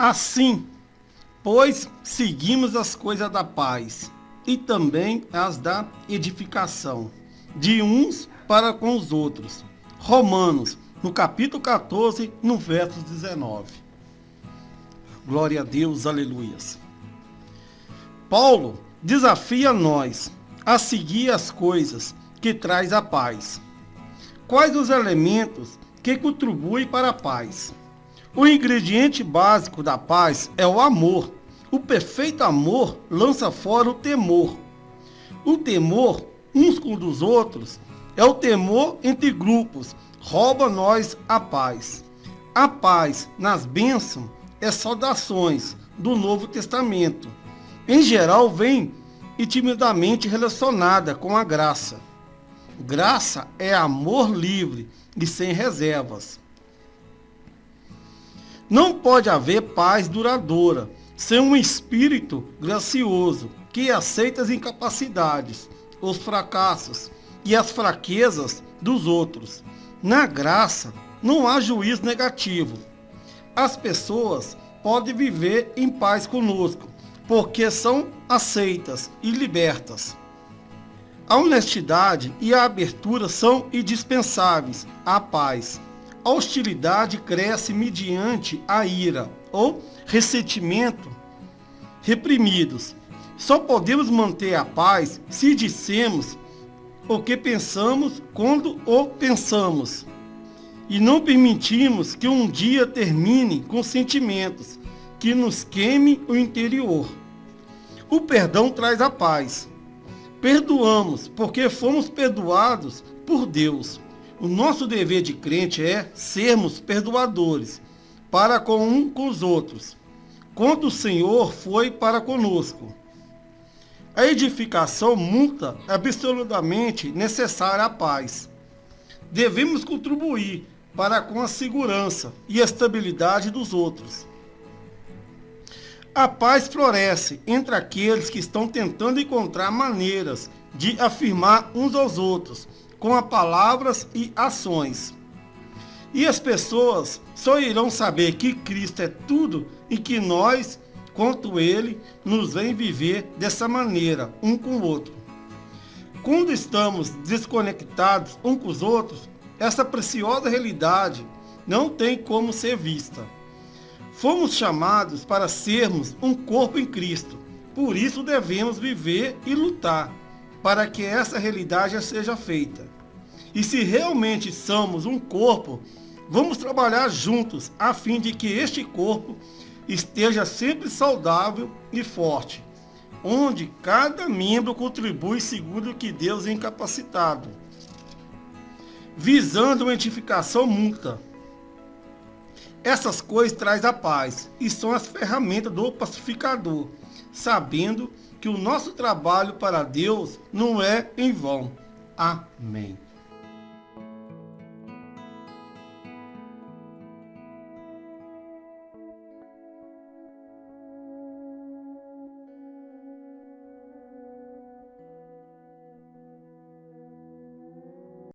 Assim, pois seguimos as coisas da paz e também as da edificação, de uns para com os outros. Romanos, no capítulo 14, no verso 19. Glória a Deus, aleluias. Paulo desafia nós a seguir as coisas que traz a paz. Quais os elementos que contribuem para a paz? O ingrediente básico da paz é o amor. O perfeito amor lança fora o temor. O temor uns com os outros é o temor entre grupos, rouba nós a paz. A paz nas bênçãos é saudações do Novo Testamento. Em geral, vem intimidamente relacionada com a graça. Graça é amor livre e sem reservas. Não pode haver paz duradoura sem um espírito gracioso que aceita as incapacidades, os fracassos e as fraquezas dos outros. Na graça, não há juízo negativo. As pessoas podem viver em paz conosco, porque são aceitas e libertas. A honestidade e a abertura são indispensáveis à paz. A hostilidade cresce mediante a ira ou ressentimento reprimidos. Só podemos manter a paz se dissemos o que pensamos quando o pensamos. E não permitimos que um dia termine com sentimentos que nos queime o interior. O perdão traz a paz. Perdoamos porque fomos perdoados por Deus. O nosso dever de crente é sermos perdoadores para com um com os outros, quando o Senhor foi para conosco. A edificação multa absolutamente necessária à paz. Devemos contribuir para com a segurança e a estabilidade dos outros. A paz floresce entre aqueles que estão tentando encontrar maneiras de afirmar uns aos outros com as palavras e ações. E as pessoas só irão saber que Cristo é tudo e que nós, quanto Ele, nos vem viver dessa maneira, um com o outro. Quando estamos desconectados um com os outros, essa preciosa realidade não tem como ser vista. Fomos chamados para sermos um corpo em Cristo. Por isso devemos viver e lutar para que essa realidade seja feita. E se realmente somos um corpo, vamos trabalhar juntos a fim de que este corpo esteja sempre saudável e forte, onde cada membro contribui segundo o que Deus é incapacitado, visando uma edificação mútua essas coisas traz a paz e são as ferramentas do pacificador, sabendo que o nosso trabalho para Deus não é em vão. Amém.